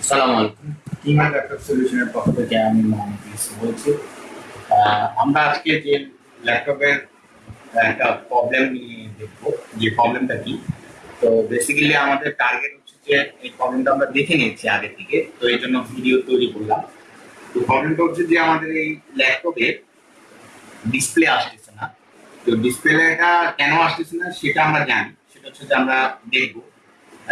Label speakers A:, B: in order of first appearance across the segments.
A: আসসালামু আলাইকুম। কিমা ল্যাপটপ সলিউশনের পক্ষ থেকে আমি বলছি। আমরা আজকে যে ল্যাপটপের একটা প্রবলেম নিয়ে দেখব, যে প্রবলেমটা কি। তো বেসিক্যালি আমাদের টার্গেট হচ্ছে যে এই প্রবলেমটা আমরা দেখে নিয়েছি আগে থেকে তো এই জন্য ভিডিও তৈরি করলাম। তো প্রবলেমটা হচ্ছে যে আমাদের এই ল্যাপটপে ডিসপ্লে আসতেছে না। তো ডিসপ্লেটা কেন আসতেছে না সেটা আমরা জানি, সেটা হচ্ছে যে আমরা দেখব।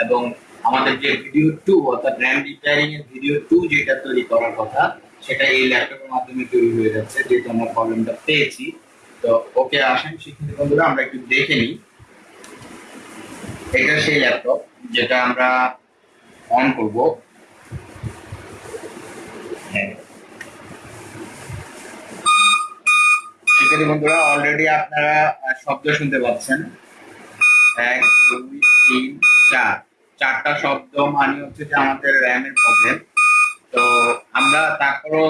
A: এবং আমাদের যে ভিডিও টু অর্থাৎ র্যাম রিপেয়ারিং এর ভিডিও টু যেটা তৈরি করার কথা, সেটা এই ল্যাপটপের মাধ্যমে তৈরি হয়ে যাচ্ছে, যেহেতু আমরা প্রবলেমটা পেয়েছি। তো ওকে আসেন শিক্ষার্থী বন্ধুরা, আমরা একটু দেখে নিই। এটা সেই ল্যাপটপ যেটা আমরা অন করব। হ্যাঁ। শিক্ষার্থী বন্ধুরা অলরেডি আপনারা শব্দ শুনতে পাচ্ছেন। এক, দুই, তিন, চার। চারটা শব্দ মানে হচ্ছে যে আমাদের র্যামের প্রবলেম তো আমরা তারপরও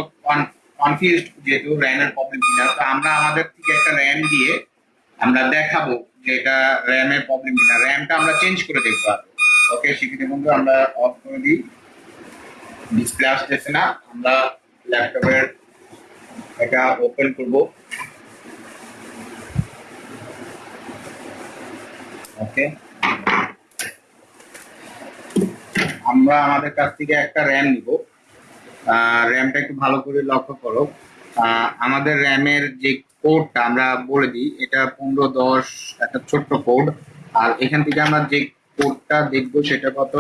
A: কনফিউজ যেহেতু র্যামের প্রবলেম কিনা, তো আমরা আমাদের থেকে একটা র্যাম দিয়ে আমরা দেখাবো যে এটা র্যামের প্রবলেম কিনা। র্যামটা আমরা চেঞ্জ করে দেখব ওকে শিক্ষিত বন্ধু, আমরা অফ করে দিই। ডিসপ্লে আসতেছে না, আমরা ল্যাপটপের এটা ওপেন করব। ওকে আমরা আমাদের কাছ থেকে একটা র্যাম নিব। র্যামটা একটু ভালো করে লক্ষ্য করো। আমাদের র্যামের যে কোডটা আমরা বলে দিই, এটা পনেরো দশ একটা ছোট্ট কোড আর এখান থেকে আমরা যে কোডটা দেখব সেটা কত?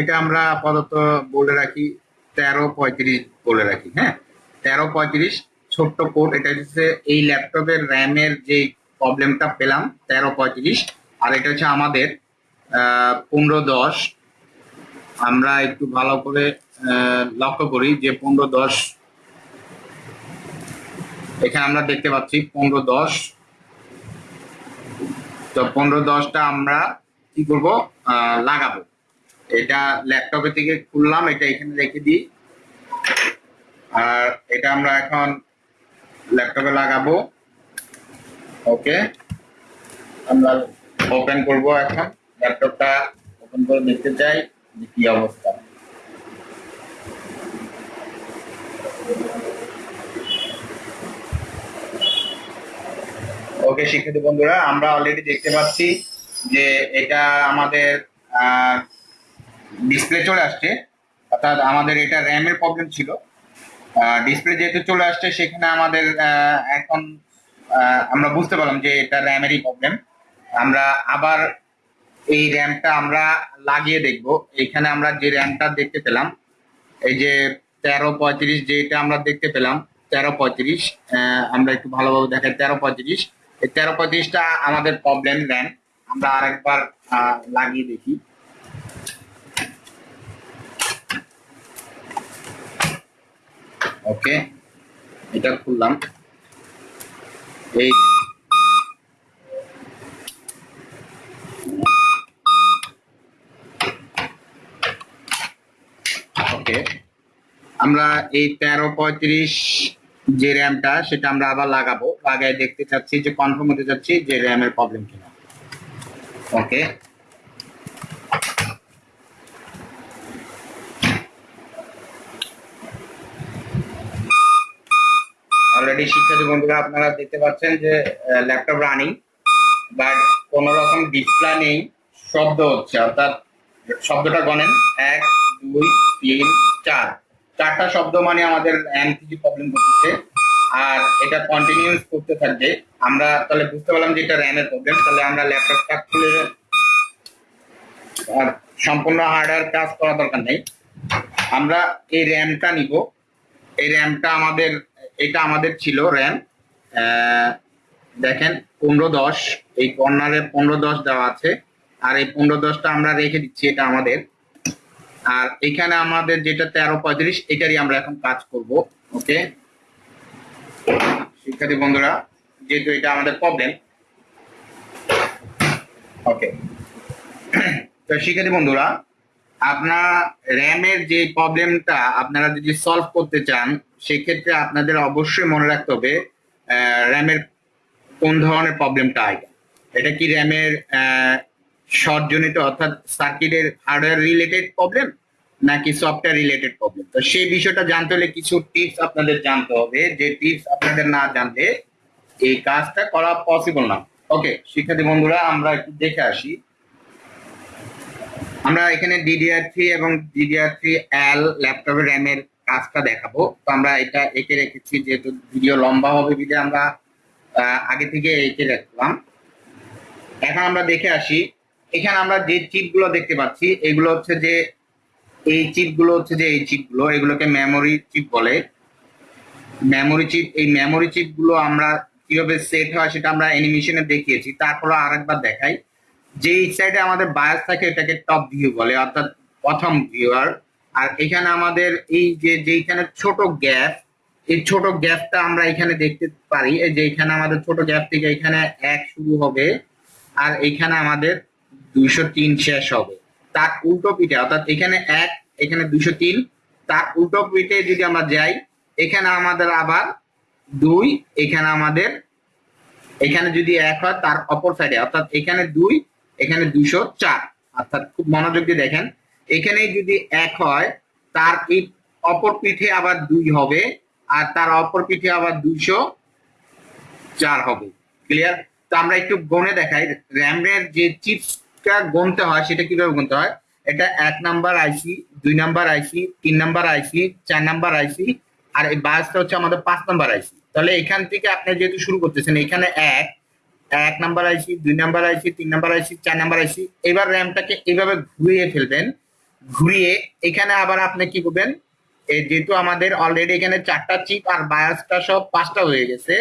A: এটা আমরা আপাতত বলে রাখি তেরো পঁয়ত্রিশ বলে রাখি হ্যাঁ? তেরো পঁয়ত্রিশ ছোট্ট কোড এটা হচ্ছে এই ল্যাপটপের র্যামের যে প্রবলেমটা পেলাম, তেরো পঁয়ত্রিশ। আর এটা হচ্ছে আমাদের পনেরো দশ। আমরা একটু ভালো করে লক্ষ্য করি যে পনেরো দশ, এখানে আমরা দেখতে পাচ্ছি পনেরো দশ। তো পনেরো দশটা আমরা কি করব? লাগাবো। এটা ল্যাপটপে থেকে খুললাম, এটা এখানে রেখে দিই। আর এটা আমরা এখন ল্যাপটপে লাগাবো। ওকে। আমরা ওপেন করব এখন। ল্যাপটপটা ওপেন করে দেখতে চাই যে কি অবস্থা। ওকে, শিক্ষার্থী বন্ধুরা, আমরা অলরেডি দেখতে পাচ্ছি যে এটা আমাদের ডিসপ্লে চলে আসছে। অর্থাৎ আমাদের এটা র্যামের প্রবলেম ছিল। ডিসপ্লে যেহেতু চলে আসছে, সেখানে আমাদের এখন আমরা বুঝতে পারলাম যে এটা র্যামেরই প্রবলেম আমরা আবার এই র্যামটা আমরা লাগিয়ে দেখব। এখানে আমরা যে র্যামটা দেখতে পেলাম, এই যে তেরো পঁয়ত্রিশ যেটা আমরা দেখতে পেলাম, তেরো পঁয়ত্রিশ আমরা একটু ভালোভাবে দেখাই, তেরো পঁয়ত্রিশ। এই তেরো পঁয়ত্রিশটা আমাদের প্রবলেম র্যাম আমরা আরেকবার লাগিয়ে দেখি। ওকে এটা খুললাম। এই ওকে আমরা এই তেরো পঁয়ত্রিশ যে র্যামটা, সেটা আমরা আবার লাগাবো। লাগাই দেখতে চাচ্ছি যে কনফার্ম হতে চাচ্ছি যে র্যামের প্রবলেম কিনা। ওকে অলরেডি শিক্ষার্থী বন্ধুরা, আপনারা দেখতে পাচ্ছেন যে ল্যাপটপ রানিং বাট কোন রকম ডিসপ্লে নেই, শব্দ হচ্ছে। অর্থাৎ শব্দটা গণেন। এক, দুই, তিন, চার। চারটা শব্দ মানে আমাদের এম থেকে প্রবলেম করতেছে আর এটা কন্টিনিউস করতে থাকবে। আমরা তাহলে বুঝতে পারলাম যে এটা র্যামের প্রবলেম তাহলে আমরা ল্যাপটপটা খুলে আর সম্পূর্ণ হার্ডওয়্যার কাজ করা দরকার নেই। আমরা এই র্যামটা নিব। এই র্যামটা আমাদের, এটা আমাদের ছিল র্যাম দেখেন, পনেরো দশ। এই কর্নারে পনেরো দশ দেওয়া আছে। আর এই পনেরো দশটা আমরা রেখে দিচ্ছি, এটা আমাদের। আর এখানে আমাদের যেটা তেরো পঁয়ত্রিশ, এটারই আমরা এখন কাজ করব, ওকে? শিক্ষার্থী বন্ধুরা, যেহেতু এটা আমাদের প্রবলেম ওকে? তো শিক্ষার্থী বন্ধুরা, আপনার র্যামের যে প্রবলেমটা আপনারা যদি সলভ করতে চান, সেক্ষেত্রে আপনাদের অবশ্যই মনে রাখতে হবে র্যামের কোন ধরনের প্রবলেমটা আগে এটা কি র্যামের শর্ট জনিত অর্থাৎ সার্কিটের হার্ডওয়্যার রিলেটেড প্রবলেম নাকি সফটওয়্যার রিলেটেড প্রবলেম তো সেই বিষয়টা জানতে হলে কিছু টিপস আপনাদের জানতে হবে। যে টিপস আপনাদের না জানলে এই কাজটা করা পসিবল না। ওকে শিক্ষার্থী বন্ধুরা, আমরা একটু দেখে আসি। আমরা এখানে ডিডিআর থ্রি এবং ডিডিআর থ্রি এল ল্যাপটপের র্যামের কাজটা দেখাবো। তো আমরা এটা এঁকে রেখেছি, যেহেতু ভিডিও লম্বা হবে বিধে আমরা আগে থেকে এঁকে রাখলাম। এখন আমরা দেখে আসি এখানে আমরা যে চিপগুলো দেখতে পাচ্ছি, এগুলো হচ্ছে যে, এই চিপগুলো হচ্ছে যে এই চিপগুলো এগুলোকে মেমোরি চিপ বলে। মেমোরি চিপ এই মেমোরি চিপগুলো আমরা কীভাবে সেট হয় সেটা আমরা অ্যানিমেশনে দেখিয়েছি। তারপরে আরেকবার দেখাই। যে এই সাইডে আমাদের বায়াস থাকে, এটাকে টপ ভিউ বলে, অর্থাৎ প্রথম ভিউয়ার আর এখানে আমাদের এই যে যেখানে ছোট গ্যাপ এই ছোট গ্যাপটা আমরা এখানে দেখতে পারি। যে এখানে আমাদের ছোট গ্যাপ থেকে এখানে এক শুরু হবে। আর এখানে আমাদের দুইশো তিন শেষ হবে। তার উল্টো পিঠে, অর্থাৎ এখানে এক, এখানে দুইশো তিন, তার উল্টো পিঠে যদি আমরা যাই, এখানে আমাদের আবার দুই, এখানে আমাদের, এখানে যদি এক হয়, তার অপর সাইডে অর্থাৎ এখানে দুই, এখানে দুইশো চার। অর্থাৎ খুব মনোযোগ দিয়ে দেখেন এখানে যদি এক হয়, তার এই অপর পিঠে আবার দুই হবে, আর তার অপর পিঠে আবার দুইশো চার হবে। ক্লিয়ার তো আমরা একটু গণে দেখাই র্যামের যে চিপসটা গণতে হয়, সেটা কীভাবে গুনতে হয়? এটা এক নাম্বার আইসি, দুই নাম্বার আইসি, তিন নাম্বার আইসি, চার নাম্বার আইসি, আর এই বাসটা হচ্ছে আমাদের পাঁচ নাম্বার আইসি। তাহলে এখান থেকে আপনি যেহেতু শুরু করতেছেন, এখানে এক এক নাম্বার আইসি, দুই নাম্বার আইসি, তিন নাম্বার আইসি, চার নাম্বার আইসি, এবার র্যামটাকে এইভাবে ঘুরিয়ে ফেলবেন। ঘুরিয়ে এখানে আবার আপনি কি করবেন? যেহেতু আমাদের অলরেডি এখানে চারটা চিপ আর বায়াসটা সব পাঁচটা হয়ে গেছে,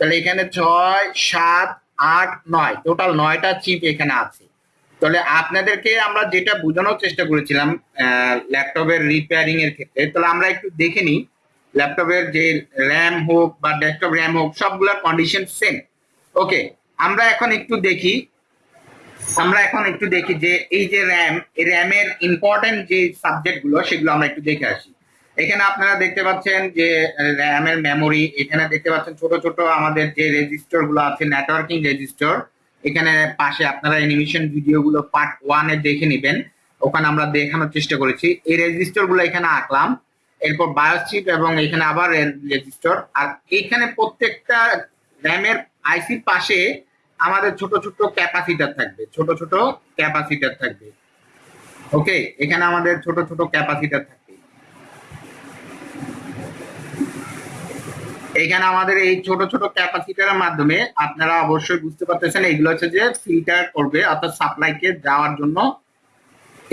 A: তাহলে এখানে ছয়, সাত, আট, নয় টোটাল নয়টা চিপ এখানে আছে। তাহলে আপনাদেরকে আমরা যেটা বোঝানোর চেষ্টা করেছিলাম ল্যাপটপের রিপেয়ারিং এর ক্ষেত্রে, তাহলে আমরা একটু দেখে নিই, ল্যাপটপের যে র্যাম হোক বা ডেস্কটপ র্যাম হোক, সবগুলোর কন্ডিশন সেম ওকে আমরা এখন একটু দেখি, আমরা এখন একটু দেখি যে এই যে র্যাম এই র্যামের ইম্পর্টেন্ট যে সাবজেক্টগুলো, সেগুলো আমরা একটু দেখে আসি। এখানে আপনারা দেখতে পাচ্ছেন যে র্যামের মেমোরি এখানে দেখতে পাচ্ছেন ছোট ছোট আমাদের যে রেজিস্টারগুলো আছে নেটওয়ার্কিং রেজিস্টার এখানে পাশে আপনারা অ্যানিমেশন ভিডিও গুলো পার্ট ওয়ানে দেখে নেবেন। ওখানে আমরা দেখানোর চেষ্টা করেছি। এই রেজিস্টারগুলো এখানে আঁকলাম। এরপর বায়োস চিপ এবং এখানে আবার রেজিস্টার আর এইখানে প্রত্যেকটা র্যামের আইসির পাশে আমাদের ছোট ছোট ক্যাপাসিটার থাকবে। ছোট ছোট ক্যাপাসিটার থাকবে। ওকে এখানে আমাদের ছোট ছোট ক্যাপাসিটার থাকবে। এখানে আমাদের এই ছোট ছোট ক্যাপাসিটারের মাধ্যমে আপনারা অবশ্যই বুঝতে পারতেছেন, এগুলো হচ্ছে যে ফিল্টার করবে, অর্থাৎ সাপ্লাইকে যাওয়ার জন্য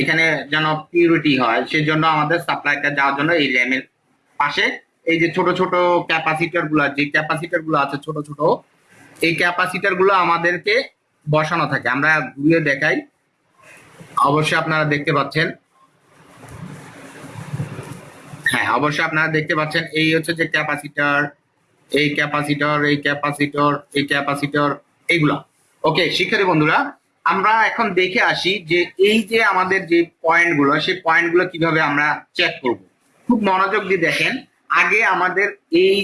A: এখানে যেন পিউরিটি হয়, সেজন্য আমাদের সাপ্লাইটা যাওয়ার জন্য এই র্যামের পাশে। এই যে ছোট ছোট ক্যাপাসিটারগুলো, যে ক্যাপাসিটারগুলো আছে ছোট ছোট, এই ক্যাপাসিটারগুলো আমাদেরকে বসানো থাকে। আমরা ঘুরিয়ে দেখাই। অবশ্যই আপনারা দেখতে পাচ্ছেন। হ্যাঁ অবশ্যই আপনারা দেখতে পাচ্ছেন, এই হচ্ছে যে ক্যাপাসিটার এই ক্যাপাসিটর এই ক্যাপাসিটর এই ক্যাপাসিটর এইগুলা ওকে, শিক্ষার্থী বন্ধুরা, আমরা এখন দেখে আসি যে এই যে আমাদের যে পয়েন্টগুলো সেই পয়েন্টগুলো কীভাবে আমরা চেক করব। খুব মনোযোগ দিয়ে দেখেন, আগে আমাদের এই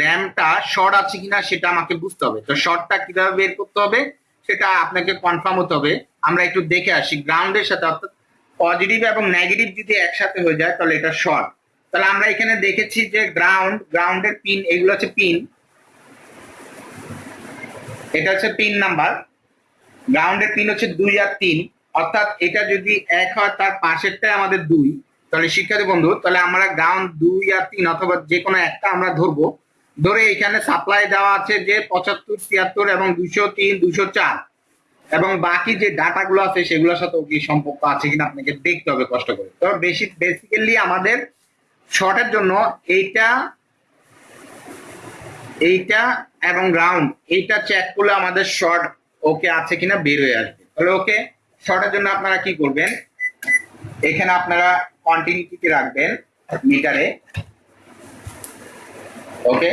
A: র্যামটা শর্ট আছে কিনা সেটা আমাকে বুঝতে হবে। তো শর্টটা কীভাবে বের করতে হবে, সেটা আপনাকে কনফার্ম হতে হবে। আমরা একটু দেখে আসি। গ্রাউন্ডের সাথে অর্থাৎ পজিটিভ এবং নেগেটিভ যদি একসাথে হয়ে যায়, তাহলে এটা শর্ট তাহলে আমরা এখানে দেখেছি যে গ্রাউন্ড গ্রাউন্ডের পিন এগুলো হচ্ছে পিন এটা হচ্ছে পিন নাম্বার গ্রাউন্ডের পিন হচ্ছে দুই আর তিন। অর্থাৎ এটা যদি এক হয়, তার পাশেরটাই আমাদের দুই। তাহলে শিক্ষার্থী বন্ধু, তাহলে আমরা গ্রাউন্ড দুই আর তিন অথবা যে কোনো একটা আমরা ধরবো। ধরে এখানে সাপ্লাই দেওয়া আছে যে পঁচাত্তর, ছিয়াত্তর এবং দুইশো তিন, দুইশো চার। এবং বাকি যে ডাটাগুলো আছে, সেগুলোর সাথে কি সম্পর্ক আছে কিনা আপনাকে দেখতে হবে কষ্ট করে। তো বেশি বেসিক্যালি আমাদের শর্টের জন্য এইটা এইটা এবং রাউন্ড, এইটা চেক করলে আমাদের শর্ট ওকে আছে কিনা বের হয়ে আসবে। তাহলে ওকে শর্টের জন্য আপনারা কি করবেন? এখানে আপনারা কন্টিনিউটি রাখবেন মিটারে ওকে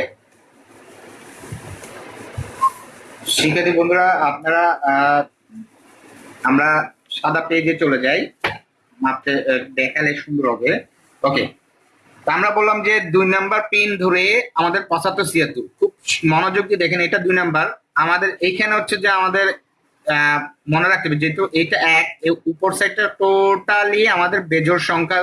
A: শিক্ষার্থী বন্ধুরা, আপনারা আমরা সাদা পেজে চলে যাই। মাপতে দেখালে সুন্দর হবে। ওকে আমরা বললাম যে দুই নাম্বার পিন ধরে আমাদের পঁচাত্তর ছিয়াত্তর। খুব মনোযোগ দিয়ে দেখেন, এটা দুই নাম্বার। আমাদের এইখানে হচ্ছে যে আমাদের মনে রাখতে হবে যেহেতু এটা এক উপর সাইডটা টোটালি আমাদের বেজোর সংখ্যা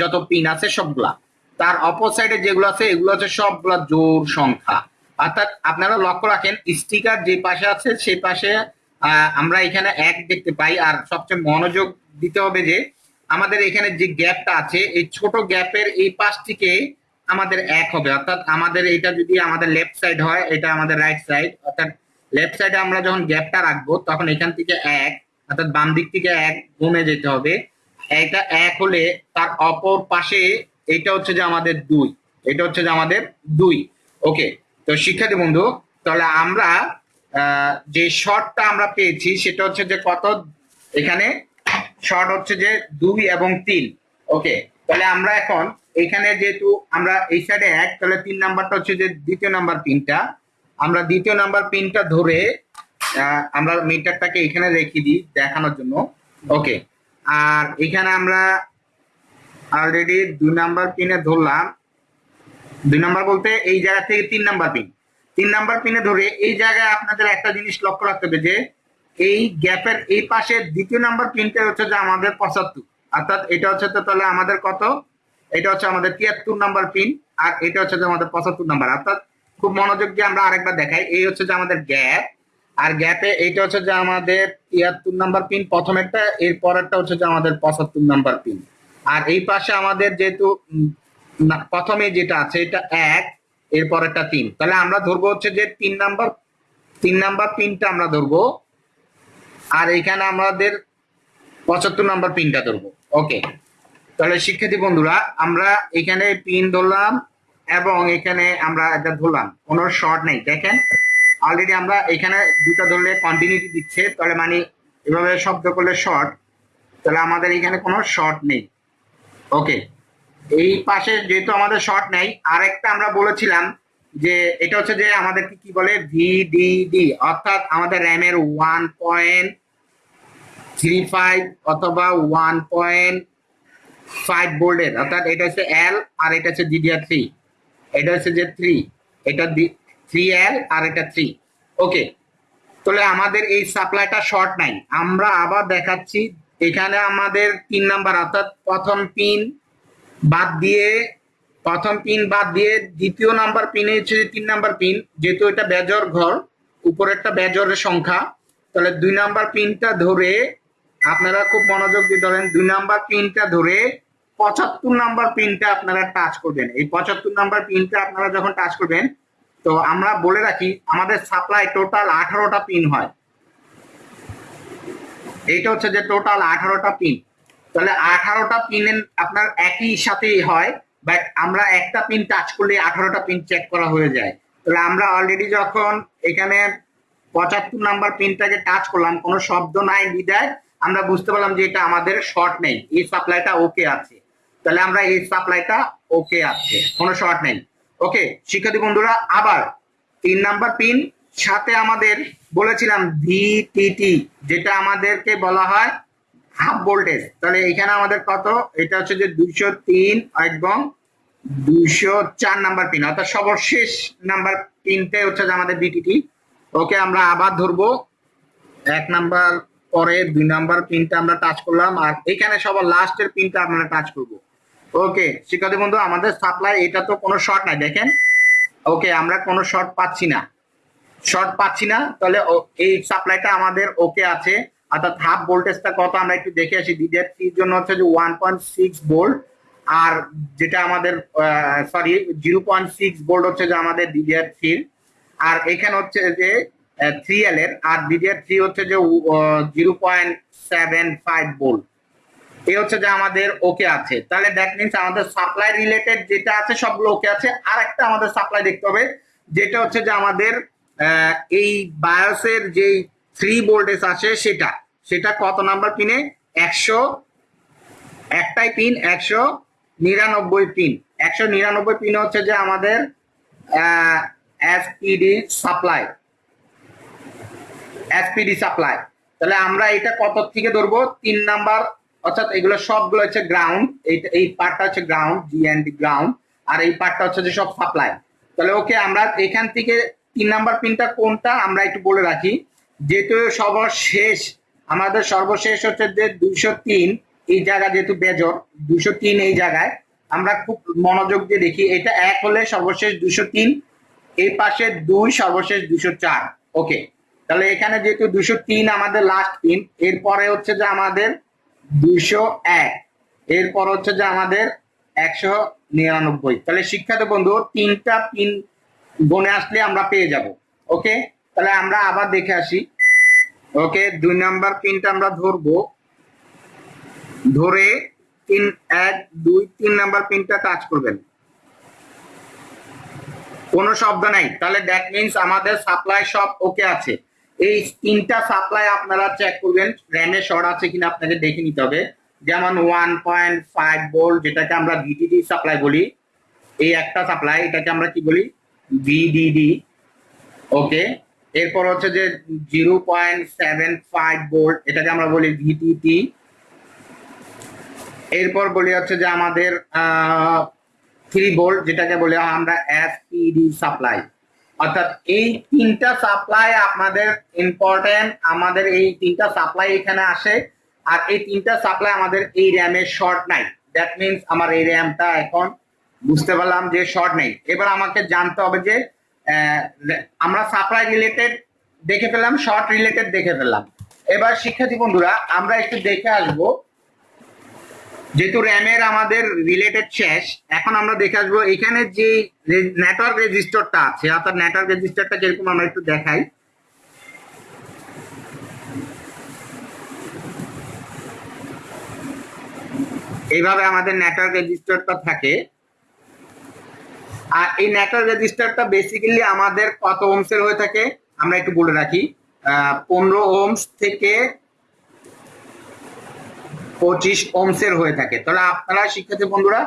A: যত পিন আছে সবগুলা। তার অপর সাইডে যেগুলো আছে, এগুলো হচ্ছে সবগুলা জোর সংখ্যা। অর্থাৎ আপনারা লক্ষ্য রাখেন স্টিকার যে পাশে আছে, সেই পাশে আমরা এখানে এক দেখতে পাই। আর সবচেয়ে মনোযোগ দিতে হবে যে আমাদের এখানে যে গ্যাপটা আছে, এই ছোট গ্যাপের এই পাশটিকে আমাদের এক হবে। অর্থাৎ আমাদের এটা যদি আমাদের লেফট সাইড হয়, এটা আমাদের রাইট সাইড অর্থাৎ লেফট সাইডে আমরা যখন গ্যাপটা রাখব, তখন এখান থেকে এক, অর্থাৎ বাম দিক থেকে এক গুণে যেতে হবে। এটা এক হলে তার অপর পাশে এটা হচ্ছে যে আমাদের দুই। এটা হচ্ছে যে আমাদের দুই। ওকে তো শিক্ষার্থী বন্ধু, তাহলে আমরা যে শর্টটা আমরা পেয়েছি, সেটা হচ্ছে যে কত? এখানে শর্ট হচ্ছে যে দুই এবং তিন। ওকে, তাহলে আমরা এখন এখানে যেহেতু আমরা এই সাইডে এক, তাহলে তিন নাম্বারটা হচ্ছে যে দ্বিতীয় নাম্বার পিনটা। আমরা দ্বিতীয় নাম্বার পিনটা ধরে আমরা মিটারটাকে এখানে রেখে দিই দেখানোর জন্য। ওকে, আর এখানে আমরা অলরেডি দুই নাম্বার পিনে ধরলাম। দুই নাম্বার বলতে এই জায়গা থেকে তিন নাম্বার পিন। তিন নাম্বার পিনে ধরে এই জায়গায় আপনাদের একটা জিনিস লক্ষ্য রাখতে হবে যে এই গ্যাপের এই পাশে দ্বিতীয় নাম্বার পিনটা হচ্ছে যে আমাদের পঁচাত্তর। অর্থাৎ এটা হচ্ছে তো তাহলে আমাদের কত? এটা হচ্ছে আমাদের তিয়াত্তর নাম্বার পিন আর এটা হচ্ছে যে আমাদের পঁচাত্তর নাম্বার। অর্থাৎ খুব মনোযোগ দিয়ে আমরা আরেকবার দেখাই। এই হচ্ছে যে আমাদের গ্যাপ, আর গ্যাপে এইটা হচ্ছে যে আমাদের তিয়াত্তর নাম্বার পিন প্রথমেরটা এর পরেরটা হচ্ছে যে আমাদের পঁচাত্তর নাম্বার পিন আর এই পাশে আমাদের যেহেতু প্রথমে যেটা আছে এটা এক, এর পরেরটা তিন। তাহলে আমরা ধরবো হচ্ছে যে তিন নাম্বার তিন নাম্বার পিনটা আমরা ধরবো। আর এখানে আমাদের পঁচাত্তর নাম্বার পিনটা ধরবো। ওকে তাহলে শিক্ষার্থী বন্ধুরা, আমরা এখানে পিন ধরলাম এবং এখানে আমরা এটা ধরলাম। কোনো শর্ট নেই। দেখেন অলরেডি আমরা এখানে দুটা ধরলে কন্টিনিউটি দিচ্ছে। তাহলে মানে এভাবে শব্দ করলে শর্ট তাহলে আমাদের এখানে কোনো শর্ট নেই। ওকে এই পাশে যেহেতু আমাদের শর্ট নেই, আরেকটা আমরা বলেছিলাম যে এটা হচ্ছে যে আমাদেরকে কি বলে? ভিডিডি অর্থাৎ আমাদের র্যামের ওয়ান পয়েন্ট থ্রি ফাইভ অথবা ওয়ান পয়েন্ট ফাইভ বোল্ডের অর্থাৎ এটা হচ্ছে এল আর এটা হচ্ছে ডিডিআর থ্রি এটা হচ্ছে যে থ্রি এটা থ্রি এল আর এটা থ্রি ওকে তাহলে আমাদের এই সাপ্লাইটা শর্ট নাই। আমরা আবার দেখাচ্ছি, এখানে আমাদের তিন নাম্বার অর্থাৎ প্রথম পিন বাদ দিয়ে প্রথম পিন বাদ দিয়ে দ্বিতীয় নাম্বার পিনে হচ্ছে তিন নাম্বার পিন যেহেতু এটা বেজর ঘর উপরেরটা বেজরের সংখ্যা, তাহলে দুই নাম্বার পিনটা ধরে আপনারা খুব মনোযোগ দিয়ে ধরেন, দুই নাম্বার পিনটা ধরে পঁচাত্তর নাম্বার পিনটা আপনারা টাচ করবেন। এই পঁচাত্তর নাম্বার পিনটা আপনারা যখন টাচ করবেন, তো আমরা বলে রাখি, আমাদের সাপ্লাই টোটাল আঠারোটা পিন হয়। এইটা হচ্ছে যে টোটাল আঠারোটা পিন তাহলে আঠারোটা পিন আপনার একই সাথেই হয় বাট আমরা একটা পিন টাচ করলে আঠারোটা পিন চেক করা হয়ে যায়। তাহলে আমরা অলরেডি যখন এখানে পঁচাত্তর নাম্বার পিনটাকে টাচ করলাম, কোনো শব্দ নাই বিদায়, আমরা বুঝতে পারলাম যে এটা আমাদের শর্ট নেই। এই সাপ্লাইটা ওকে আছে। তাহলে আমরা এই সাপ্লাইটা ওকে আছে। কোনো শর্ট নেই। ওকে শিক্ষার্থী বন্ধুরা, আবার তিন নাম্বার পিন সাথে আমাদের বলেছিলাম ভিটিটি যেটা আমাদেরকে বলা হয় হাফ ভোল্টেজ। তাহলে এখানে আমাদের কত? এটা হচ্ছে যে দুইশো তিন এবং দুইশো চার নাম্বার পিন। অর্থাৎ সর্বশেষ নাম্বার পিনতে হচ্ছে যে আমাদের বিটিটি ওকে, আমরা আবার ধরবো। এক নাম্বার পরে দুই নাম্বার পিনটা আমরা টাচ করলাম। আর এখানে সবার লাস্টের পিনটা আমরা টাচ করব। ওকে, শিক্ষার্থী বন্ধু, আমাদের সাপ্লাই এটা তো কোনো শর্ট নাই, দেখেন। ওকে, আমরা কোনো শর্ট পাচ্ছি না। শর্ট পাচ্ছি না, তাহলে এই সাপ্লাইটা আমাদের ওকে আছে। অর্থাৎ হাফ ভোল্টেজটা কত আমরা একটু দেখে আসি। ডিডিআর থ্রির জন্য হচ্ছে যে ওয়ান পয়েন্ট সিক্স ভোল্ট আর যেটা আমাদের sorry zero point six volt হচ্ছে যে আমাদের ডিডিআর থ্রির আর এখানে হচ্ছে যে থ্রি এল এর আর ডিডিআর থ্রি হচ্ছে যে zero point seven five volt এই হচ্ছে যে আমাদের ওকে আছে। তাহলে দ্যাট মিনস আমাদের সাপ্লাই রিলেটেড যেটা আছে সবগুলো ওকে আছে। আর একটা আমাদের সাপ্লাই দেখতে হবে, যেটা হচ্ছে যে আমাদের এই বায়োসের যে থ্রি ভোল্টেজ আছে সেটা। সেটা কত নাম্বার পিনে একশো, একটাই পিন একশো নিরানব্বই পিন একশো নিরানব্বই পিন হচ্ছে যে আমাদের এসপিডি সাপ্লাই এসপিডি সাপ্লাই তাহলে আমরা এটা কত থেকে ধরবো? তিন নাম্বার অর্থাৎ এগুলো সবগুলো হচ্ছে গ্রাউন্ড এই পার্টটা হচ্ছে গ্রাউন্ড জি অ্যান্ড গ্রাউন্ড আর এই পার্টটা হচ্ছে যে সব সাপ্লাই তাহলে ওকে আমরা এখান থেকে তিন নাম্বার পিনটা কোনটা? আমরা একটু বলে রাখি। যেহেতু সর্বশেষ, আমাদের সর্বশেষ হচ্ছে যে দুইশো তিন, এই জায়গা যেহেতু বেজর, দুইশো তিন এই জায়গায়, আমরা খুব মনোযোগ দিয়ে দেখি, এটা এক হলে সর্বশেষ দুইশো তিন, এই পাশে দুই, সর্বশেষ দুইশো চার, ওকে। তাহলে এখানে যেহেতু দুশো তিন আমাদের লাস্ট পিন এরপরে হচ্ছে যে আমাদের দুশো এক, এরপর হচ্ছে যে আমাদের একশো নিরানব্বই। তাহলে শিক্ষার্থী বন্ধু, তিনটা পিন গনে আসলে আমরা পেয়ে যাব, ওকে? তাহলে আমরা আবার দেখে আসি। ওকে, দুই নাম্বার পিনটা আমরা ধরবো। ধরে তিন, এক, দুই, তিন নাম্বার পিনটা কাজ করবেন। কোনো শব্দ নাই। তাহলে দ্যাট মিনস আমাদের সাপ্লাই সব ওকে আছে। এই তিনটা সাপ্লাই আপনারা চেক করবেন। র্যামে শর্ট আছে কিনা আপনাকে দেখে নিতে হবে। যেমন ওয়ান পয়েন্ট ফাইভ ভোল্ট যেটাকে আমরা ভিডিডি সাপ্লাই বলি। এই একটা সাপ্লাই এটাকে আমরা কি বলি? ভিডিডি ওকে এরপর হচ্ছে যে zero point seven five volt এটাকে আমরা বলি ভিটিটি এরপর বলি হচ্ছে যে আমাদের থ্রি ভোল্ট যেটাকে বলি আমরা এসপিডি সাপ্লাই অর্থাৎ এই তিনটা সাপ্লাই আপনাদের ইম্পর্টেন্ট আমাদের এই তিনটা সাপ্লাই এখানে আসে, আর এই তিনটা সাপ্লাই আমাদের এই র্যামের শর্ট নাই। দ্যাট মিনস আমার এই র্যামটা এখন বুঝতে পারলাম যে শর্ট নেই। এবার আমাকে জানতে হবে যে আমরা সাপ্লাই রিলেটেড দেখে ফেললাম শর্ট রিলেটেড দেখে ফেললাম। এবার শিক্ষার্থী বন্ধুরা, আমরা একটু দেখে আসব। যেহেতু র্যামের আমাদের রিলেটেড শেষ, এখন আমরা দেখে আসব এখানে যে নেটওয়ার্ক রেজিস্টারটা আছে, অর্থাৎ নেটওয়ার্ক রেজিস্টারটা যেরকম আমরা একটু দেখাই। এইভাবে আমাদের নেটওয়ার্ক রেজিস্টারটা থাকে। আর এই নেটওয়ার্ক রেজিস্টারটা বেসিক্যালি আমাদের কত ওমসের হয়ে থাকে? আমরা একটু বলে রাখি। পনেরো ওমস থেকে পঁচিশ ওমসের হয়ে থাকে। তাহলে আপনারা শিক্ষার্থী বন্ধুরা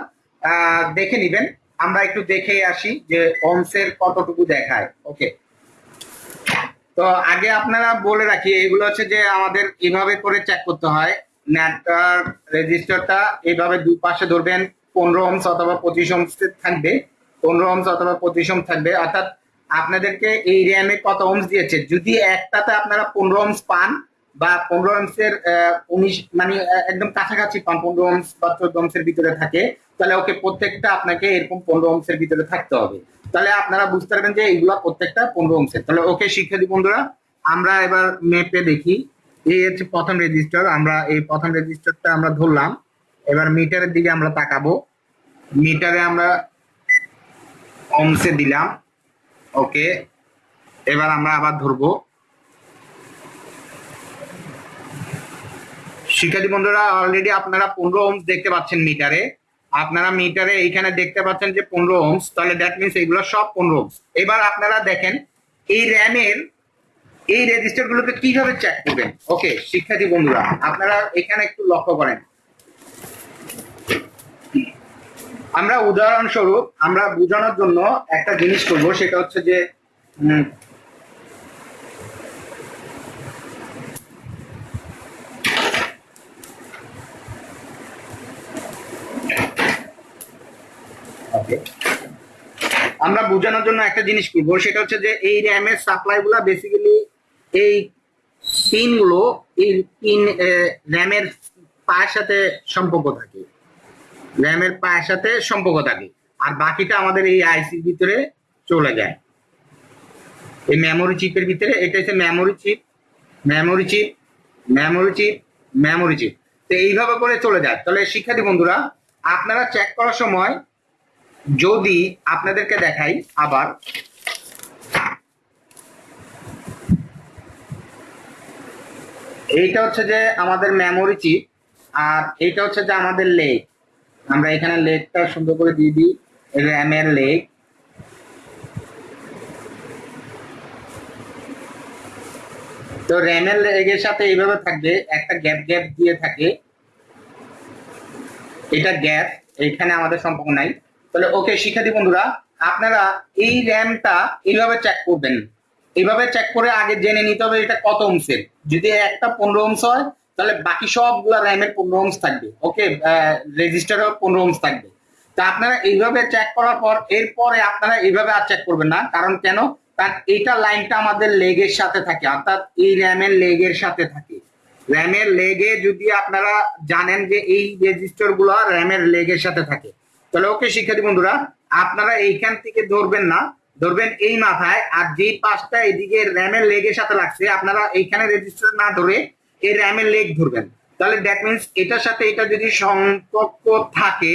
A: দেখে নিবেন। আমরা একটু দেখে আসি যে ওমসের কতটুকু দেখায়। ওকে তো আগে আপনারা বলে রাখি, এগুলো হচ্ছে যে আমাদের এভাবে করে চেক করতে হয়। নেটওয়ার্ক রেজিস্টারটা এইভাবে দুই পাশে ধরবেন, পনেরো ওমস অথবা পঁচিশ ওমস থাকবে। পনেরো ওমস অথবা পঁচিশ ওমস থাকবে। অর্থাৎ আপনাদেরকে এই র্যামে কত ওমস দিয়েছে? যদি একটাতে আপনারা পনেরো ওমস পান বা পনেরো ওমসের উনিশ মানে একদম কাছাকাছি পান, পনেরো ওমস বা চোদ্দ ওমসের ভিতরে থাকে, তাহলে ওকে প্রত্যেকটা আপনাকে এরকম পনেরো ওমসের ভিতরে থাকতে হবে। তাহলে আপনারা বুঝতে পারবেন যে এইগুলা প্রত্যেকটা পনেরো অংশের তাহলে ওকে শিক্ষার্থী বন্ধুরা। আমরা এবার মেপে দেখি। এই হচ্ছে প্রথম রেজিস্টার আমরা এই প্রথম রেজিস্টারটা আমরা ধরলাম। এবার মিটারের দিকে আমরা তাকাবো। মিটারে আমরা ওমসে দিলাম। ওকে, এবার আমরা আবার ধরবো। শিক্ষার্থী বন্ধুরা অলরেডি আপনারা পনেরো ওমস দেখতে পাচ্ছেন মিটারে আপনারা মিটারে এইখানে দেখতে পাচ্ছেন যে পনেরো ওমস তাহলে দ্যাট মিনস এগুলো সব পনেরো ওমস এবার আপনারা দেখেন, এই র্যামের এই রেজিস্টার গুলোকে কীভাবে চেক করবেন? ওকে, শিক্ষার্থী বন্ধুরা, আপনারা এখানে একটু লক্ষ্য করেন। আমরা উদাহরণস্বরূপ আমরা বোঝানোর জন্য একটা জিনিস করব, সেটা হচ্ছে যে আমরা বোঝানোর জন্য একটা জিনিস করব, সেটা হচ্ছে যে এই র্যামের সাপ্লাই গুলা বেসিক্যালি এই পিনগুলো, এই পিন র্যামের পায়ের সাথে সম্পর্ক থাকে। র্যামের পায়ের সাথে সম্পর্ক থাকে। আর বাকিটা আমাদের এই আইসির ভিতরে চলে যায়। এই মেমোরি চিপের ভিতরে, এটা হচ্ছে memory chip memory chip memory chip memory chip তো এইভাবে করে চলে যায়। তাহলে শিক্ষার্থী বন্ধুরা, আপনারা চেক করার সময় যদি আপনাদেরকে দেখাই আবার। এইটা হচ্ছে যে আমাদের মেমোরি চিপ আর এইটা হচ্ছে যে আমাদের লেগ আমরা এখানে লেগটা সুন্দর করে দিয়ে দিই। র্যামের লেগ তো র্যামের লেগের সাথে এইভাবে থাকবে, একটা গ্যাপ গ্যাপ দিয়ে থাকে। এটা গ্যাপ, এইখানে আমাদের সম্পর্ক নাই। তাহলে ওকে শিক্ষার্থী বন্ধুরা, আপনারা এই র্যামটা এইভাবে চেক করবেন। এইভাবে চেক করে আগে জেনে নিতে হবে এটা কত ওমসের যদি একটা পনেরো ওমস হয় তাহলে বাকি সবগুলা র্যামের পনেরো ওমস থাকবে। ওকে রেজিস্টারও পনেরো ওমস থাকবে। তা আপনারা এইভাবে চেক করার পর, এরপরে আপনারা এইভাবে আর চেক করবেন না, কারণ কেন? তার এইটা লাইনটা আমাদের লেগের সাথে থাকে, অর্থাৎ এই র্যামের লেগের সাথে থাকে। র্যামের লেগে যদি আপনারা জানেন যে এই রেজিস্টারগুলো র্যামের লেগের সাথে থাকে, তাহলে ওকে শিক্ষার্থী বন্ধুরা, আপনারা এইখান থেকে ধরবেন না, ধরবেন এই মাথায়, আর যেই পাঁচটা এদিকে র্যামের লেগের সাথে লাগছে, আপনারা এইখানে রেজিস্টার না ধরে এই র্যামের লেগ ধরবেন। তাহলে দ্যাট মিনস এটার সাথে এটা যদি সম্পর্ক থাকে,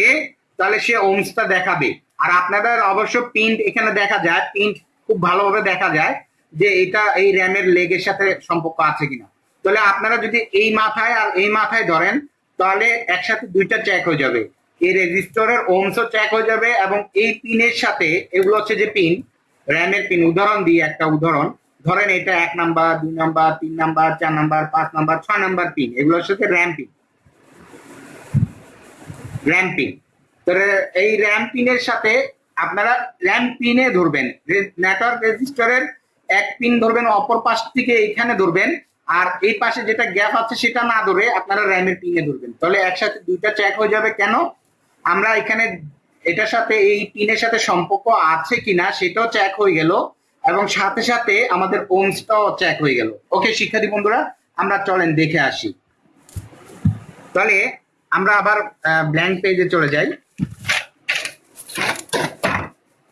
A: তাহলে সে ওমসটা দেখাবে। আর আপনাদের অবশ্য প্রিন্ট এখানে দেখা যায় প্রিন্ট খুব ভালোভাবে দেখা যায় যে এটা এই র্যামের লেগের সাথে সম্পর্ক আছে কিনা। তাহলে আপনারা যদি এই মাথায় আর এই মাথায় ধরেন, তাহলে একসাথে দুইটা চেক হয়ে যাবে। এই রেজিস্টারের ওমসও চেক হয়ে যাবে এবং এই পিনের সাথে, এগুলো হচ্ছে যে পিন র্যামের পিন উদাহরণ দিই একটা উদাহরণ। ধরেন এটা এক নাম্বার, দুই নাম্বার, তিন নাম্বার, চার নাম্বার, পাঁচ নাম্বার, ছয় নাম্বার পিন এগুলোর সাথে র্যাম পিন র্যাম পিন তাহলে এই র্যাম পিনের সাথে আপনারা র্যাম পিনে ধরবেন। নেটওয়ার্ক রেজিস্টারের এক পিন ধরবেন, অপর পাশ থেকে এইখানে ধরবেন। আর এই পাশে যেটা গ্যাপ আছে সেটা না ধরে আপনারা র্যামের পিনে ধরবেন। তাহলে একসাথে দুইটা চেক হয়ে যাবে কেন? আমরা এখানে এটার সাথে এই পিনের সাথে সম্পর্ক আছে কিনা সেটাও চেক হয়ে গেল। এবং সাথে সাথে আমাদের ওমসটাও চেক হয়ে গেল। ওকে শিক্ষার্থী বন্ধুরা, আমরা চলেন দেখে আসি। তাহলে আমরা আবার ব্ল্যাঙ্ক পেজে চলে যাই।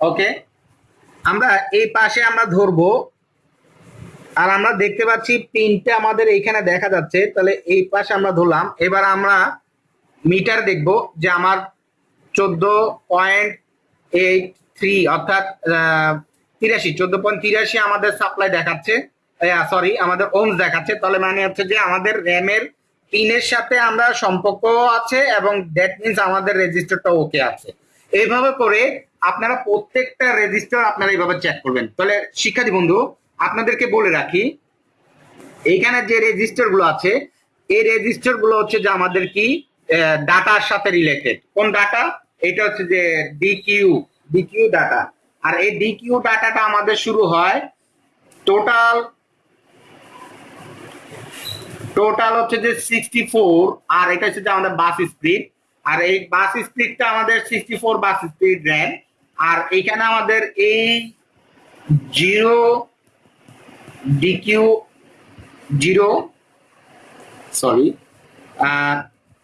A: ওকে আমরা এই পাশে আমরা ধরবো, আর আমরা দেখতে পাচ্ছি পিনটা আমাদের এইখানে দেখা যাচ্ছে। তাহলে এই পাশে আমরা ধরলাম। এবার আমরা মিটার দেখব যে আমার চোদ্দ পয়েন্ট এইট থ্রি, অর্থাৎ তিরাশি, চোদ্দ পয়েন্ট তিরাশি আমাদের সাপ্লাই দেখাচ্ছে। সরি আমাদের ওমস দেখাচ্ছে। তাহলে মানে হচ্ছে যে আমাদের র্যামের পিনের সাথে আমরা সম্পর্ক আছে এবং দ্যাট মিনস আমাদের রেজিস্টারটা ওকে আছে। এইভাবে করে আপনারা প্রত্যেকটা রেজিস্টার আপনারা এইভাবে চেক করবেন। তাহলে শিক্ষার্থী বন্ধু, আপনাদেরকে বলে রাখি, এইখানে যে রেজিস্টারগুলো আছে, এই রেজিস্টারগুলো হচ্ছে যে আমাদের কি ডাটার সাথে রিলেটেড কোন ডাটা এটা হচ্ছে যে ডিকিউ ডিকিউ ডাটা আর এই ডিকিউ ডাটাটা আমাদের শুরু হয় টোটাল টোটাল হচ্ছে যে সিক্সটি ফোর আর এটা হচ্ছে যে আমাদের বাস স্পিড আর এই বাস স্পিডটা আমাদের sixty four bus speed RAM আর এইখানে আমাদের এই জিরো ডিকিউ জিরো সরি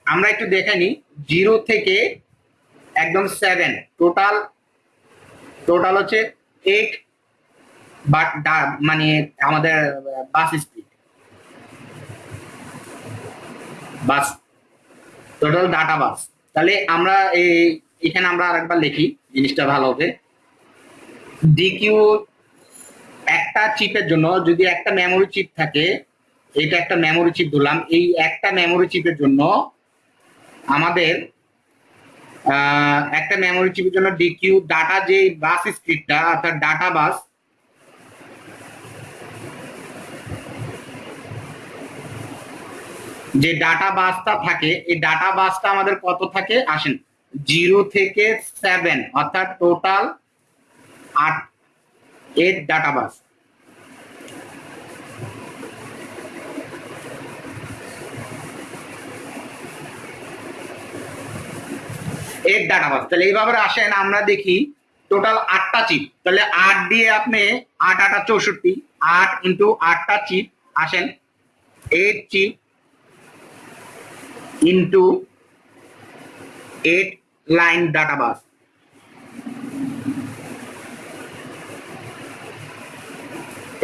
A: আমরা একটু দেখে নিই জিরো থেকে একদম সেভেন টোটাল টোটাল হচ্ছে এইট বাট মানে আমাদের bus speed bus total data bus তাহলে আমরা এই, এখানে আমরা আরেকবার লিখি, জিনিসটা ভালো হবে। ডিকিউ একটা চিপের জন্য যদি একটা মেমোরি চিপ থাকে, এটা একটা মেমোরি চিপ ধরলাম, এই একটা মেমোরি চিপের জন্য আমাদের একটা মেমোরি চিপের জন্য ডিকিউ ডাটা যে বাস স্পিডটা অর্থাৎ ডাটা বাস যে ডাটা বাসটা থাকে, এই ডাটা বাসটা আমাদের কত থাকে? আসেন জিরো থেকে সেভেন অর্থাৎ টোটাল আট এইট ডাটা বাস এর ডাটা বাস তাহলে এইভাবে আসেন, আমরা দেখি টোটাল আটটা চিপ তাহলে আট দিয়ে আপনি আট আটা চৌষট্টি, আট ইন্টু আটটা চিপ আসেন। Eight chip into eight line data bus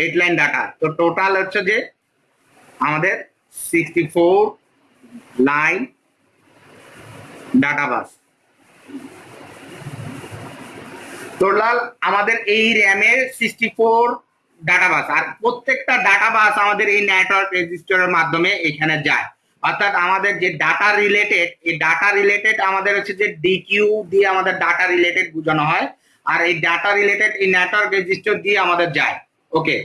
A: eight line data. তো টোটাল হচ্ছে যে আমাদের sixty four line data bus total আমাদের এই র্যামের সিক্সটি ফোর ডাটা বাস আর প্রত্যেকটা ডাটা বাস আমাদের এই নেটওয়ার্ক রেজিস্টারের মাধ্যমে এখানে যায়। অর্থাৎ আমাদের যে ডাটা রিলেটেড এই ডাটা রিলেটেড আমাদের হচ্ছে যে ডিকিউ দিয়ে আমাদের ডাটা রিলেটেড বোঝানো হয়, আর এই ডাটা রিলেটেড এই নেটওয়ার্ক রেজিস্টার দিয়ে আমাদের যায়। ওকে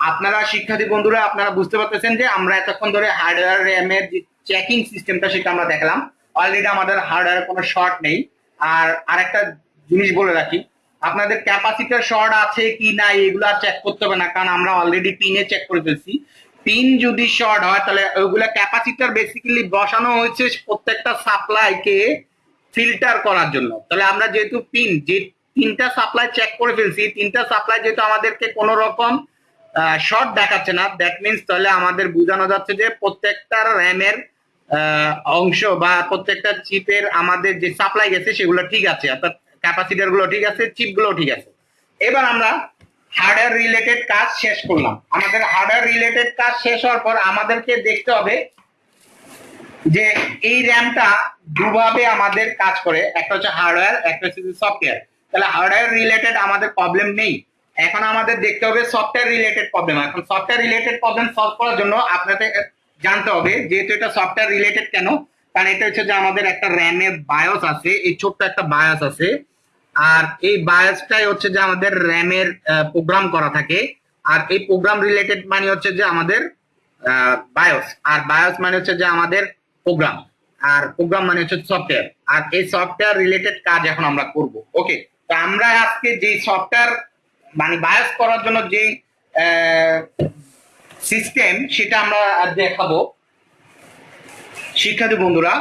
A: আপনারা শিক্ষার্থী বন্ধুরা, আপনারা বুঝতে পারতেছেন যে আমরা এতক্ষণ ধরে হার্ডওয়্যার র্যামের যে চেকিং সিস্টেমটা সেটা আমরা দেখলাম। অলরেডি আমাদের হার্ডওয়্যার কোনো শর্ট নেই। আর আরেকটা জিনিস বলে রাখি আপনাদের ক্যাপাসিটার শর্ট আছে কি না, এগুলো আর চেক করতে হবে না, কারণ আমরা অলরেডি পিনে চেক করে ফেলছি। পিন যদি শর্ট হয়, তাহলে ওইগুলা ক্যাপাসিটার বেসিক্যালি বসানো হয়েছে প্রত্যেকটা সাপ্লাইকে ফিল্টার করার জন্য। তাহলে আমরা যেহেতু পিন যে তিনটা সাপ্লাই চেক করে ফেলছি, তিনটা সাপ্লাই যেহেতু আমাদেরকে কোনো রকম শর্ট দেখাচ্ছে না দ্যাট মিনস তাহলে আমাদের বোঝানো যাচ্ছে যে প্রত্যেকটা র্যামের অংশ বা প্রত্যেকটা চিপের আমাদের যে সাপ্লাই গেছে, সেগুলো ঠিক আছে। অর্থাৎ ক্যাপাসিটারগুলো ঠিক আছে চিপগুলো ঠিক আছে। এবার আমরা হার্ডওয়্যার রিলেটেড কাজ শেষ করলাম। আমাদের হার্ডওয়্যার রিলেটেড কাজ শেষ হওয়ার পর আমাদেরকে দেখতে হবে যে এই র্যামটা দুভাবে আমাদের কাজ করে। একটা হচ্ছে হার্ডওয়্যার একটা হচ্ছে সফটওয়্যার তাহলে হার্ডওয়্যার রিলেটেড আমাদের প্রবলেম নেই। এখন আমাদের দেখতে হবে সফটওয়্যার রিলেটেড প্রবলেম এখন সফটওয়্যার রিলেটেড প্রবলেম সলভ করার জন্য আপনাদের জানতে হবে, যেহেতু এটা সফটওয়্যার রিলেটেড কেন? কারণ এটা হচ্ছে যে আমাদের একটা র্যামের বায়োস আছে, এই ছোট্ট একটা বায়োস আছে। আর এই বায়োসটাই হচ্ছে যে আমাদের র্যামের প্রোগ্রাম করা থাকে। আর এই প্রোগ্রাম রিলেটেড মানে হচ্ছে যে আমাদের বায়োস আর বায়োস মানে হচ্ছে যে আমাদের প্রোগ্রাম আর প্রোগ্রাম মানে হচ্ছে সফটওয়্যার আর এই সফটওয়্যার রিলেটেড কাজ এখন আমরা করব। ওকে তো আমরা আজকে যে সফটওয়্যার মানে বায়োস করার জন্য যে সিস্টেম সেটা আমরা দেখাবো। শিক্ষার্থী বন্ধুরা,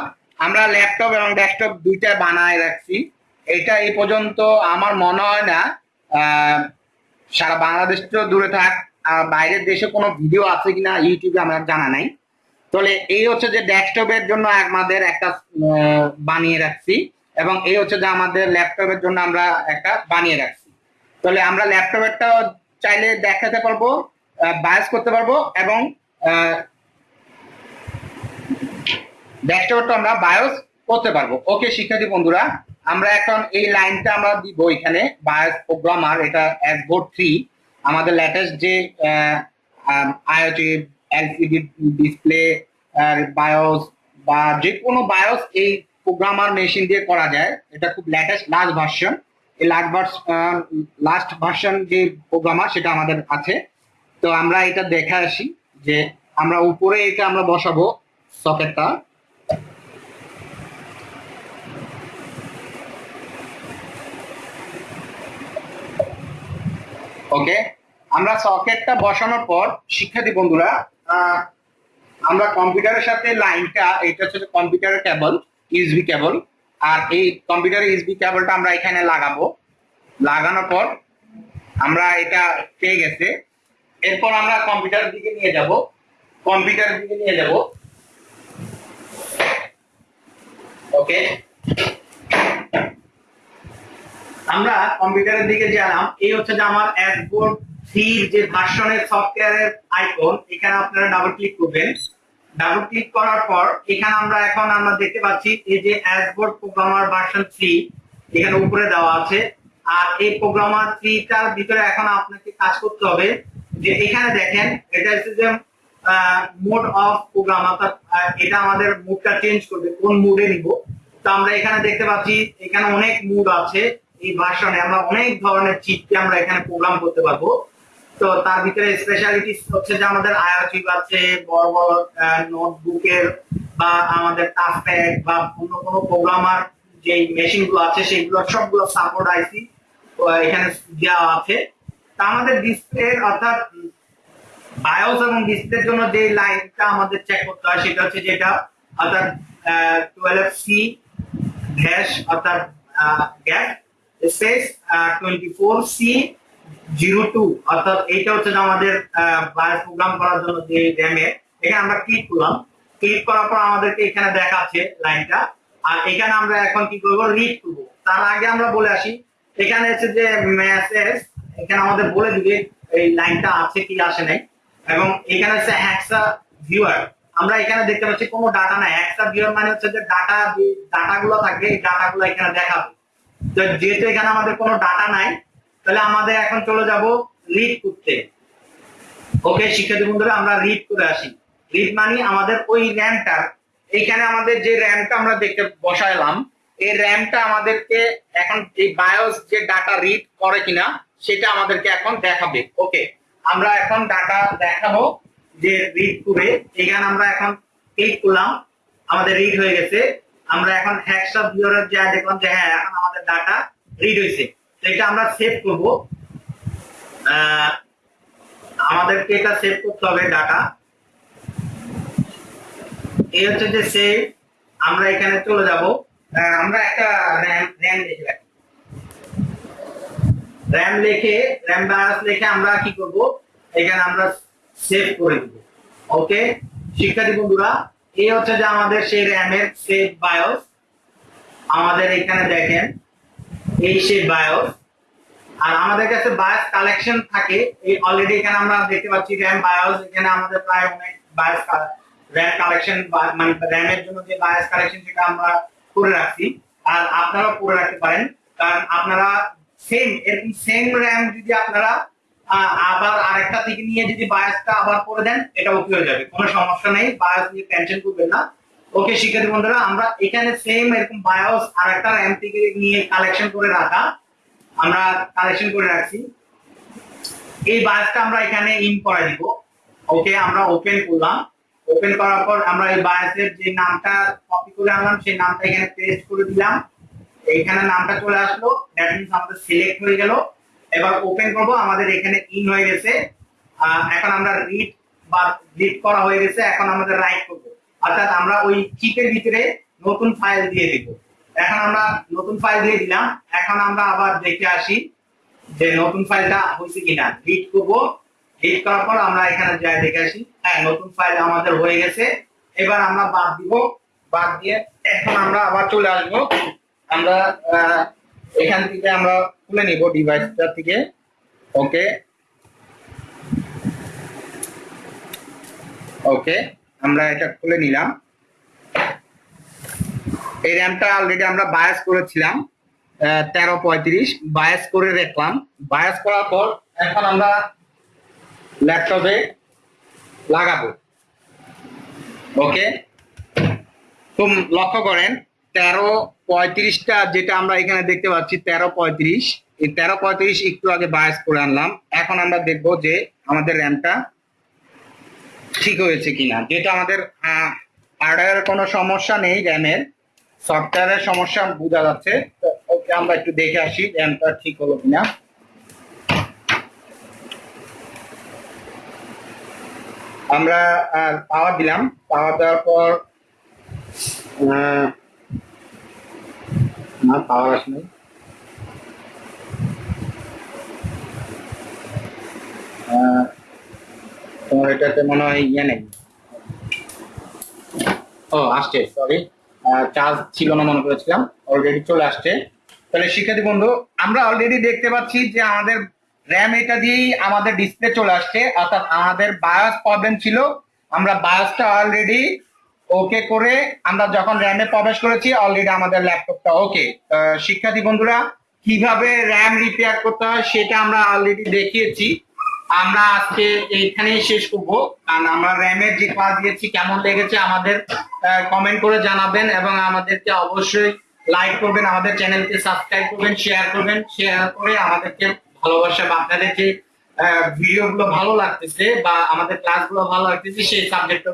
A: আমরা ল্যাপটপ এবং ডেস্কটপ দুইটা বানায় রাখছি। এটা এই পর্যন্ত আমার মনে হয় না সারা বাংলাদেশ তো দূরে থাক বাইরের দেশে কোনো ভিডিও আছে কিনা ইউটিউবে আমার জানা নাই। তাহলে এই হচ্ছে যে ডেস্কটপের জন্য আমাদের একটা বানিয়ে রাখছি, এবং এই হচ্ছে যে আমাদের ল্যাপটপের জন্য আমরা একটা বানিয়ে রাখছি। তাহলে আমরা ল্যাপটপেরটা চাইলে দেখাতে পারব বায়াস করতে পারব, এবং ডেস্কটপটা আমরা বায়োস করতে পারব। ওকে শিক্ষার্থী বন্ধুরা, আমরা এখন এই লাইনটা আমরা দিব এখানে বায়োস প্রোগ্রামার এটা এস বোর্ড থ্রি আমাদের লেটেস্ট যে আইওটি এলসিডি ডিসপ্লে বায়োস বা যে কোনো বায়োস এই প্রোগ্রামার মেশিন দিয়ে করা যায়, এটা খুব লেটেস্ট লাস্ট ভার্সন এই লাস্ট লাস্ট ভার্সন যে প্রোগ্রামার সেটা আমাদের আছে। তো আমরা এটা দেখে আসি যে আমরা উপরে এটা আমরা বসাবো সকেটটা ওকে আমরা সকেটটা বসানোর পর, শিক্ষার্থী বন্ধুরা আমরা কম্পিউটারের সাথে লাইনটা এটা হচ্ছে কম্পিউটারের কেবল ইউএসবি কেবল আর এই কম্পিউটারের ইউএসবি কেবলটা আমরা এখানে লাগাবো। লাগানোর পর আমরা এটা পেয়ে গেছে। এরপর আমরা কম্পিউটারের দিকে নিয়ে যাব। কম্পিউটারের দিকে নিয়ে যাব। ওকে আমরা কম্পিউটারের দিকে গেলাম, এই হচ্ছে যে আমার অ্যাসবোর্ড থ্রির যে ভার্সনের সফটওয়্যারের আইকন, এখানে আপনারা ডাবল ক্লিক করবেন। ডাবল ক্লিক করার পর, এখানে আমরা এখন আমরা দেখতে পাচ্ছি এই যে অ্যাসবোর্ড প্রোগ্রামার ভার্সন থ্রি এখানে উপরে দেওয়া আছে। আর এই প্রোগ্রামার থ্রিটার ভিতরে এখন আপনাকে কাজ করতে হবে যে এখানে দেখেন, এটা হচ্ছে যে মোড অফ প্রোগ্রাম অর্থাৎ এটা আমাদের মুডটা চেঞ্জ করবে, কোন মুডে নিব। তো আমরা এখানে দেখতে পাচ্ছি, এখানে অনেক মুড আছে। এই ভার্সনে আমরা অনেক ধরনের চিপকে আমরা এখানে প্রোগ্রাম করতে পারব। তো তার ভিতরে স্পেশালিটি হচ্ছে যে আমাদের আয়া চিপ আছে, বড় বড় নোটবুকের বা আমাদের টাফপ্যাড বা অন্য কোনো প্রোগ্রামার যে মেশিনগুলো আছে সেগুলো সবগুলো সাপোর্ট আইসি এখানে দেওয়া আছে। তা আমাদের ডিসপ্লে অর্থাৎ বায়োস এবং ডিসপ্লের জন্য যে লাইনটা আমাদের চেক করতে হয় সেটা হচ্ছে যেটা অর্থাৎ টুয়েলভ সি গ্যাস অর্থাৎ গ্যাস সি জিরো টু অর্থাৎ এইটা হচ্ছে আমাদের প্রোগ্রাম করার জন্য যে র্যামে এখানে আমরা ক্লিক করলাম। ক্লিক করার পর আমাদেরকে এখানে দেখাচ্ছে লাইনটা। আর এখানে আমরা এখন কি করব? রিড করব। তার আগে আমরা বলে আসি, এখানে হচ্ছে যে মেসেজ এখানে আমাদের বলে দিবে এই লাইনটা আছে কি আসে নাই। এবং এখানে হচ্ছে হ্যাক্সা ভিউয়ার আমরা এখানে দেখতে পাচ্ছি কোনো ডাটা নাই। হ্যাক্সা ভিউয়ার মানে হচ্ছে যে ডাটা যে ডাটা গুলো থাকবে, এই ডাটা গুলো এখানে দেখাবে। যেহেতু এখানে আমাদের কোনো ডাটা নাই, তাহলে আমাদের এখন চলে যাব রিড করতে। ওকে শিক্ষার্থী বন্ধুরা, আমরা রিড করে আসি। রিড মানে আমাদের ওই র্যামটার এইখানে আমাদের যে র্যামটা আমরা দেখতে বসাইলাম, এই র্যামটা আমাদেরকে এখন এই বায়োস যে ডাটা রিড করে কিনা, সেটা আমাদেরকে এখন দেখাবে। ওকে আমরা এখন ডাটা দেখাবো যে রিড করে, এখানে আমরা এখন ক্লিক করলাম, আমাদের রিড হয়ে গেছে। আমরা এখন হ্যাকসা ভিউয়ারের যা দেখলাম যে হ্যাঁ এখন আমাদের ডাটা রিড হয়েছে তো এটা আমরা সেভ করব। আমাদেরকে এটা সেভ করতে হবে ডাটা এই হচ্ছে যে সেভ আমরা এখানে চলে যাব। আমরা একটা র্যাম র্যাম দেখে রাখি। র্যাম লিখে র্যাম বায়োস লিখে আমরা কি করব? এখানে আমরা সেভ করে দেব। ওকে শিক্ষার্থী বন্ধুরা এই হচ্ছে যে আমাদের সেই র্যামের সেভ বায়োস। আমাদের এখানে দেখেন, এই সেই বায়োস। আর আমাদের কাছে বায়োস কালেকশন থাকে। এই অলরেডি এখানে আমরা দেখতে পাচ্ছি র্যাম বায়োস। এখানে আমাদের প্রায় অনেক বায়োস র্যাম কালেকশন মানে র্যামের জন্য যে বায়োস কালেকশন সেটা আমরা করে রাখছি। আর আপনারাও করে রাখতে পারেন। কারণ আপনারা সেম এরকম সেম র্যাম যদি আপনারা আবার আরেকটা থেকে নিয়ে যদি বায়োসটা আবার করে দেন এটা ওকে হয়ে যাবে। কোনো সমস্যা নেই বায়োস নিয়ে টেনশন করবেন না। ওকে শিক্ষার্থী বন্ধুরা, আমরা এখানে সেম এরকম বায়োস আর একটা র্যাম থেকে নিয়ে কালেকশন করে রাখা। আমরা কালেকশন করে রাখছি। এই বায়াসটা আমরা এখানে ইন করে দিব। ওকে আমরা ওপেন করলাম। ওপেন করার পর আমরা এই বায়াসের যে নামটা কপি করে আনলাম, সেই নামটা এখানে পেস্ট করে দিলাম। এইখানে নামটা চলে আসলো। দ্যাট মিনস আমাদের সিলেক্ট হয়ে গেল। এবার ওপেন করব, আমাদের এখানে ইন হয়ে গেছে। এখন আমরা রিড বা রিড করা হয়ে গেছে, এখন আমাদের রাইট করব। অর্থাৎ আমরা ওই চিপের ভিতরে নতুন ফাইল দিয়ে দিব। এখন আমরা নতুন ফাইল দিয়ে দিলাম, এখন আমরা আবার দেখে আসি যে নতুন ফাইলটা হয়েছে কিনা। রিড করব রিড করার পর আমরা এখানে যাই দেখে আসি। হ্যাঁ নতুন ফাইল আমাদের হয়ে গেছে। এবার আমরা বাদ দিব, বাদ দিয়ে এখন আমরা আবার চলে আসব। আমরা এখান থেকে আমরা খুলে নিব ডিভাইসটা থেকে। ওকে। ওকে, আমরা এটা খুলে নিলাম। এই র্যামটা অলরেডি আমরা বায়াস করেছিলাম তেরো পঁয়ত্রিশ। বায়াস করে রাখলাম বায়াস করার পর এখন আমরা ল্যাপটপে লাগাবো। ওকে? তো লক্ষ্য করেন তেরো পঁয়ত্রিশটা, যেটা আমরা এখানে দেখতে পাচ্ছি, তেরো পঁয়ত্রিশ। এই তেরো পঁয়ত্রিশ একটু আগে বায়াস করে আনলাম। এখন আমরা দেখব যে আমাদের র্যামটা ঠিক হয়েছে কিনা। যেটা আমাদের হার্ডওয়্যারের কোনো সমস্যা নেই র্যামের সফটওয়্যারের সমস্যা বোঝা যাচ্ছে। ওকে আমরা একটু দেখে আসি র্যামটা ঠিক হলো কিনা। আমরা পাওয়ার দিলাম। পাওয়ার দেওয়ার পর না পাওয়ার আসেনি আহ, তোমার এটাতে মনে হয় ইয়ে নেই। ও আসছে সরি চার্জ ছিল না মনে করেছিলাম অলরেডি চলে আসছে। তাহলে শিক্ষার্থী বন্ধু আমরা অলরেডি দেখতে পাচ্ছি যে আমাদের র্যাম এটা দিয়েই আমাদের ডিসপ্লে চলে আসছে অর্থাৎ আমাদের বায়াস প্রবলেম ছিল। আমরা বায়াসটা অলরেডি ওকে করে আমরা যখন র্যামে প্রবেশ করেছি অলরেডি আমাদের ল্যাপটপটা ওকে শিক্ষার্থী বন্ধুরা, কীভাবে র্যাম রিপেয়ার করতে হয় সেটা আমরা অলরেডি দেখিয়েছি। আমরা আজকে এইখানেই শেষ করব। কারণ আমরা র্যামের যে ক্লাস দিয়েছি, কেমন লেগেছে আমাদের কমেন্ট করে জানাবেন এবং আমাদেরকে অবশ্যই লাইক করবেন, আমাদের চ্যানেলকে সাবস্ক্রাইব করবেন শেয়ার করবেন। শেয়ার করে আমাদেরকে ভালোবাসা বা আপনাদের যে ভিডিও গুলো ভালো লাগতেছে বা আমাদের ক্লাসগুলো ভালো লাগতেছে, সেই সাবজেক্টের